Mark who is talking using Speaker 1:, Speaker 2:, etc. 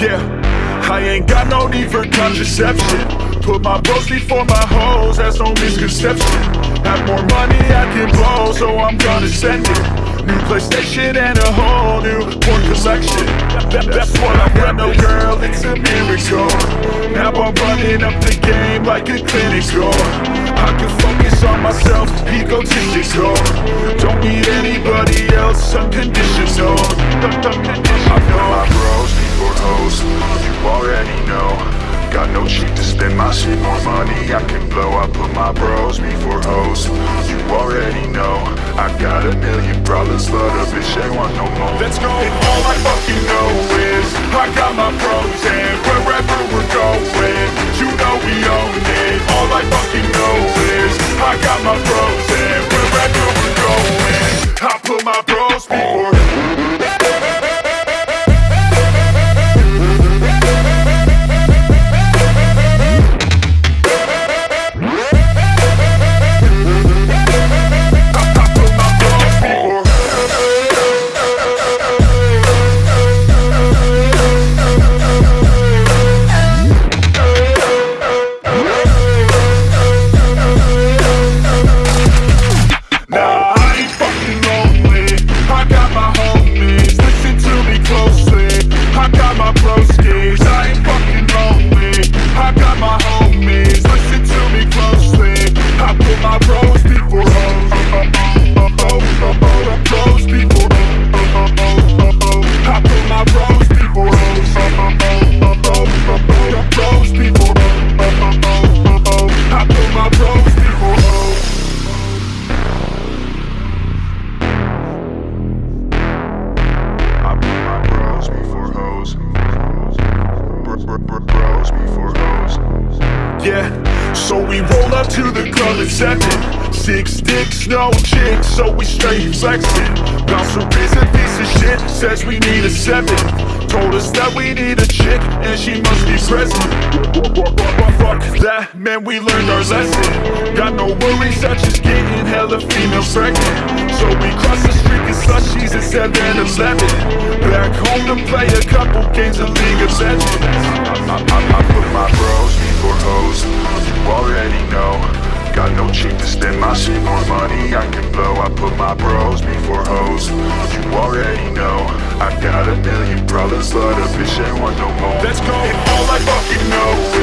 Speaker 1: Yeah, I ain't got no need for contraception. Put my bros before my hoes, that's no misconception. Have more money I can blow, so I'm gonna send it. New PlayStation and a whole new porn collection. That, That's what I got, no girl, it's a miracle. Now I'm running up the game like a clinical I can focus on myself, egotistical Don't need anybody else, unconditional. I know my bros before hoes, you already know Got no cheap to spend. My shit, more money I can blow. I put my bros before hoes, you already know I got a million problems, but a bitch ain't want no more. Let's go! Before. Yeah, so we roll up to the club at seven. Six dicks, no chicks, so we straight flexing. Bouncer is a piece of shit, says we need a seven. Told us that we need a chick, and she must be present. Fuck that, man, we learned our lesson. Got no worries, such as getting hella females pregnant. So we cross the street and slushies at 7-Eleven. Back home to play a couple games of League of Legends. I, I, I put my bros before hoes, you already know. Got no cheap to spend my shit, more money I can blow. I put my bros before hoes, you already know. I got a million problems, but a bitch ain't want no more. Let's go. And all I fucking know